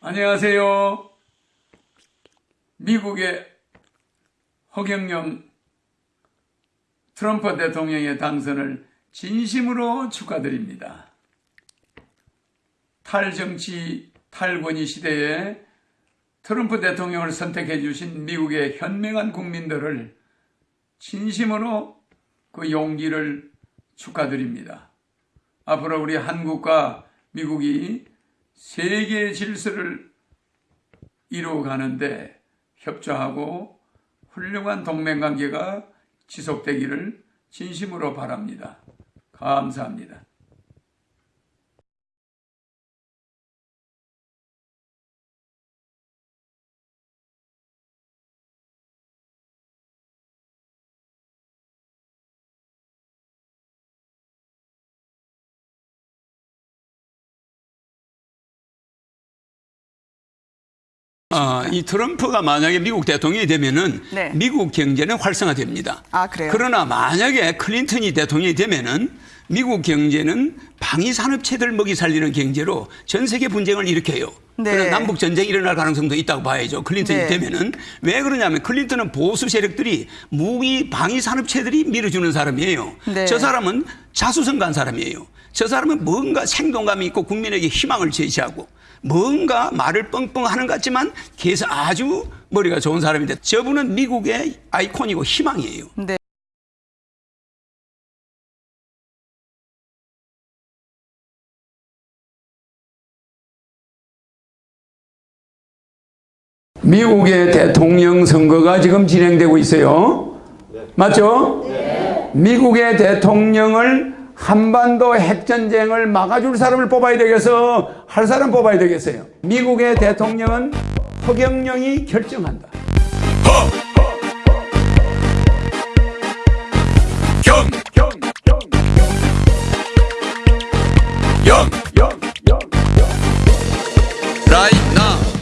안녕하세요. 미국의 허경영 트럼프 대통령의 당선을 진심으로 축하드립니다. 탈정치, 탈권위 시대에 트럼프 대통령을 선택해 주신 미국의 현명한 국민들을 진심으로 그 용기를 축하드립니다. 앞으로 우리 한국과 미국이 세계 질서를 이루어가는데 협조하고 훌륭한 동맹관계가 지속되기를 진심으로 바랍니다. 감사합니다. 어, 이 트럼프가 만약에 미국 대통령이 되면은 네. 미국 경제는 활성화됩니다. 아, 그래요? 그러나 만약에 클린턴이 대통령이 되면은 미국 경제는 방위 산업체들 먹이 살리는 경제로 전 세계 분쟁을 일으켜요. 네. 그래서 남북 전쟁이 일어날 가능성도 있다고 봐야죠. 클린턴이 네. 되면은 왜 그러냐면 클린턴은 보수 세력들이 무기 방위 산업체들이 밀어주는 사람이에요. 네. 저 사람은 자수성가한 사람이에요. 저 사람은 뭔가 생동감이 있고 국민에게 희망을 제시하고 뭔가 말을 뻥뻥 하는 것 같지만 계속 아주 머리가 좋은 사람인데 저분은 미국의 아이콘이고 희망이에요. 네. 미국의 대통령 선거가 지금 진행되고 있어요. 맞죠? 미국의 대통령을 한반도 핵전쟁을 막아줄 사람을 뽑아야 되겠어? 할 사람 뽑아야 되겠어요. 미국의 대통령은 허경영이 결정한다. 경, 경, 경, 경. 영,